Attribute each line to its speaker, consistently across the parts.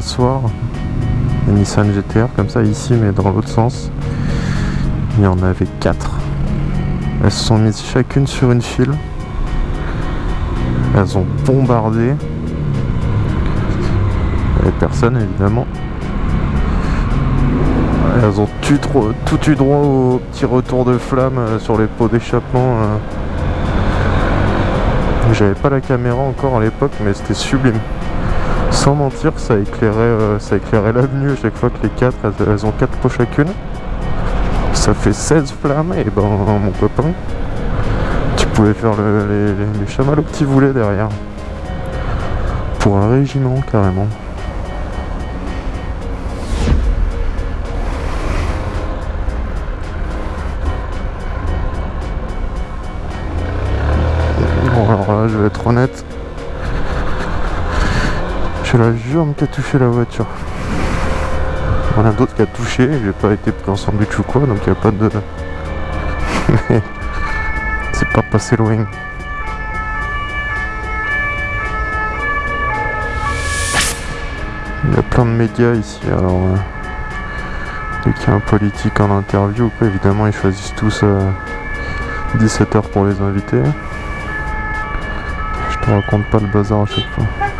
Speaker 1: soir. Une Nissan GTR comme ça ici mais dans l'autre sens. Il y en avait quatre. Elles se sont mises chacune sur une file. Elles ont bombardé. Et personne évidemment. Elles ont tout, tout eu droit au petit retour de flamme euh, sur les pots d'échappement. euh. J'avais pas la caméra encore à l'époque, mais c'était sublime. Sans mentir, ça éclairait, euh, l'avenue à chaque fois que les quatre, elles, elles ont quatre pots chacune. Ça fait 16 flammes, et ben mon copain, tu pouvais faire le- les, les, que tu voulais derrière. Pour un régiment, carrément. Bon alors là je vais être honnête. J'ai la jambe qui a touché la voiture. Il y en a d'autres qui a touché, j'ai pas été pris en sandwich ou quoi, donc il n'y a pas de... Mais c'est pas passé loin. Il y a plein de médias ici, alors... euh, dès qu'il y a un politique en interview, quoi, évidemment ils choisissent tous 17h pour les invités. Je te raconte pas le bazar à chaque fois.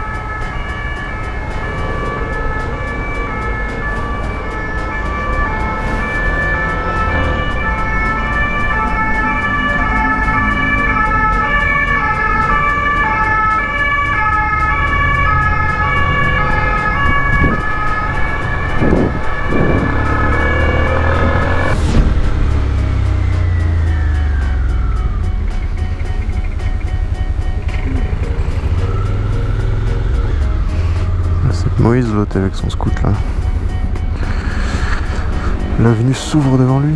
Speaker 1: Moïse l'autre avec son scout là. L'avenue s'ouvre devant lui.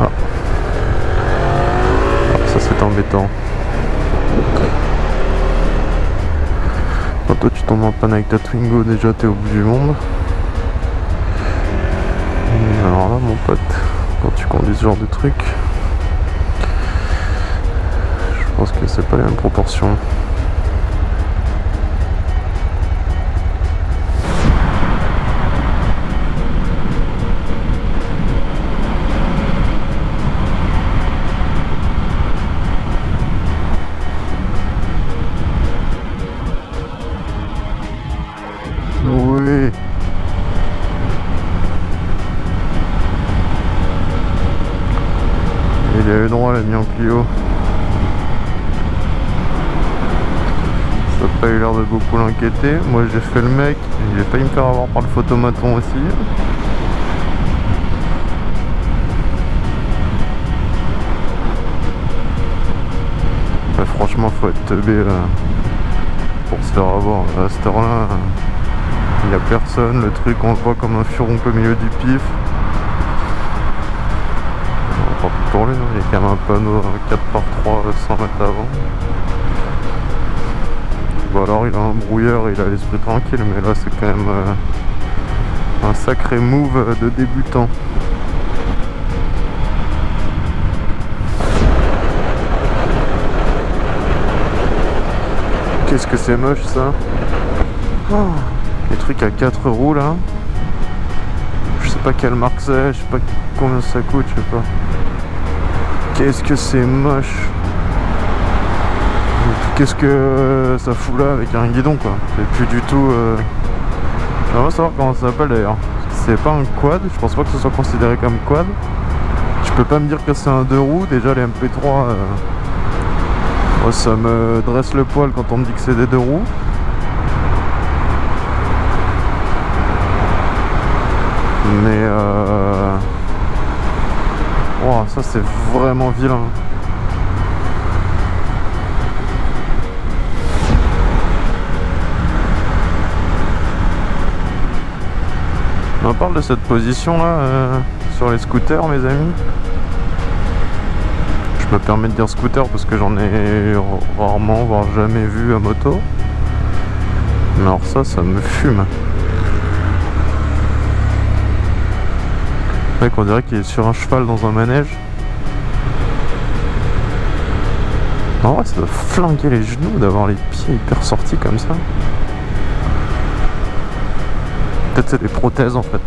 Speaker 1: Ah. Ah, ça c'est embêtant. Quand toi tu tombes en panne avec ta Twingo, déjà t'es au bout du monde. Alors là mon pote, quand tu conduis ce genre de truc, pense que c'est pas les mêmes proportions. Il a eu droit, l'ami en Clio. Pas eu l'air de beaucoup l'inquiéter. Moi j'ai fait le mec, j'ai failli me faire avoir par le photomaton aussi. Bah, franchement faut être teubé là, pour se faire avoir. À cette heure-là, il n'y a personne, le truc on le voit comme un furoncle au milieu du pif. Tant pis pour lui, hein, il y a quand même un panneau 4x3 100 mètres avant. Bon alors il a un brouilleur, il a l'esprit tranquille, mais là c'est quand même euh, un sacré move de débutant. Qu'est-ce que c'est moche ça? Les trucs à 4 roues là. Je sais pas quelle marque c'est, je sais pas combien ça coûte, je sais pas. Qu'est-ce que c'est moche? Qu'est-ce que euh, ça fout là avec un guidon quoi C'est plus du tout... Euh... Va savoir comment ça s'appelle d'ailleurs. C'est pas un quad, je pense pas que ce soit considéré comme quad. Tu peux pas me dire que c'est un deux roues, déjà les MP3... euh, moi, ça me dresse le poil quand on me dit que c'est des deux roues. Mais euh... Ça c'est vraiment vilain. On parle de cette position là euh, sur les scooters mes amis. Je me permets de dire scooter parce que j'en ai rarement voire jamais vu à moto. Mais alors ça, ça me fume. Mec, on dirait qu'il est sur un cheval dans un manège. En vrai, ça doit flinguer les genoux d'avoir les pieds hyper sortis comme ça. Peut-être c'est des prothèses en fait.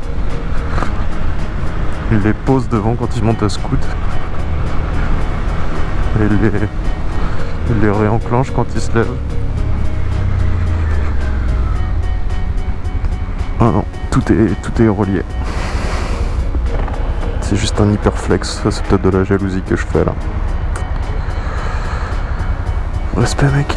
Speaker 1: Il les pose devant quand il monte à scout. Et il les, il les réenclenche quand il se lève. Ah non, tout est, tout est relié. C'est juste un hyperflex, ça c'est peut-être de la jalousie que je fais là. Respect mec.